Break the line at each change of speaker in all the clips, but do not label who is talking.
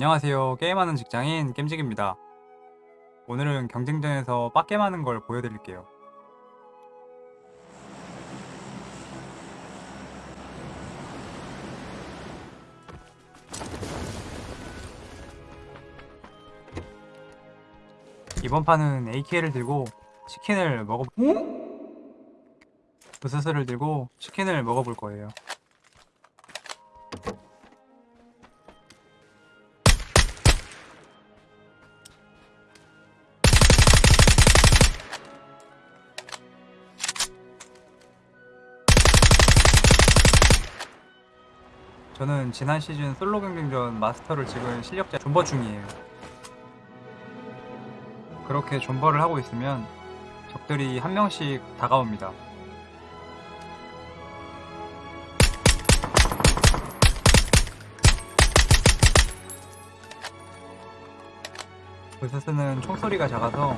안녕하세요. 게임하는 직장인 겜직입니다. 오늘은 경쟁전에서 빡겜하는 걸 보여드릴게요. 이번 판은 AK를 들고 치킨을 먹어 부스스를 들고 치킨을 먹어볼 거예요. 저는 지난 시즌 솔로 경쟁전 마스터를 찍은 실력자 존버 중이에요. 그렇게 존버를 하고 있으면 적들이 한 명씩 다가옵니다. 부스스는 총소리가 작아서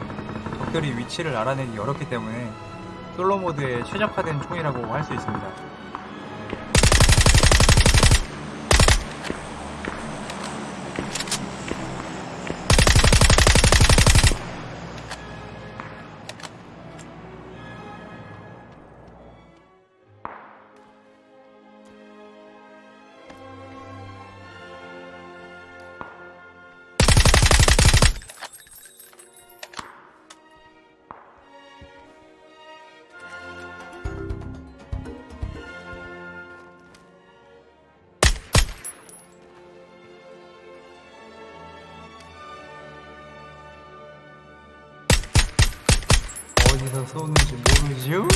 적들이 위치를 알아내기 어렵기 때문에 솔로 모드에 최적화된 총이라고 할 수 있습니다. 어디서 쏘는지 모르죠?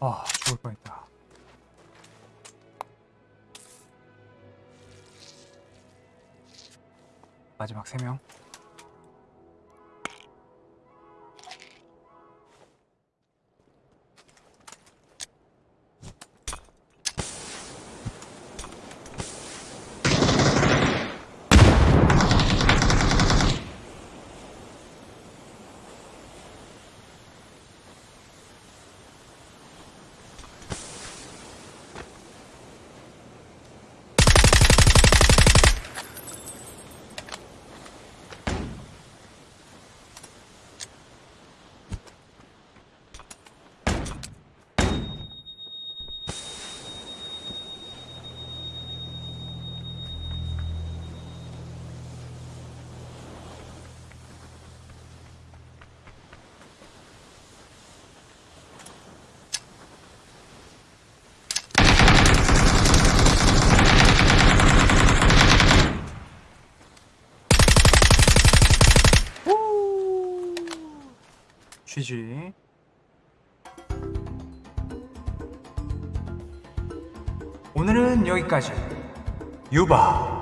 아, 죽을 뻔했다. 마지막 3명. GG. 오늘은 여기까지. 유바.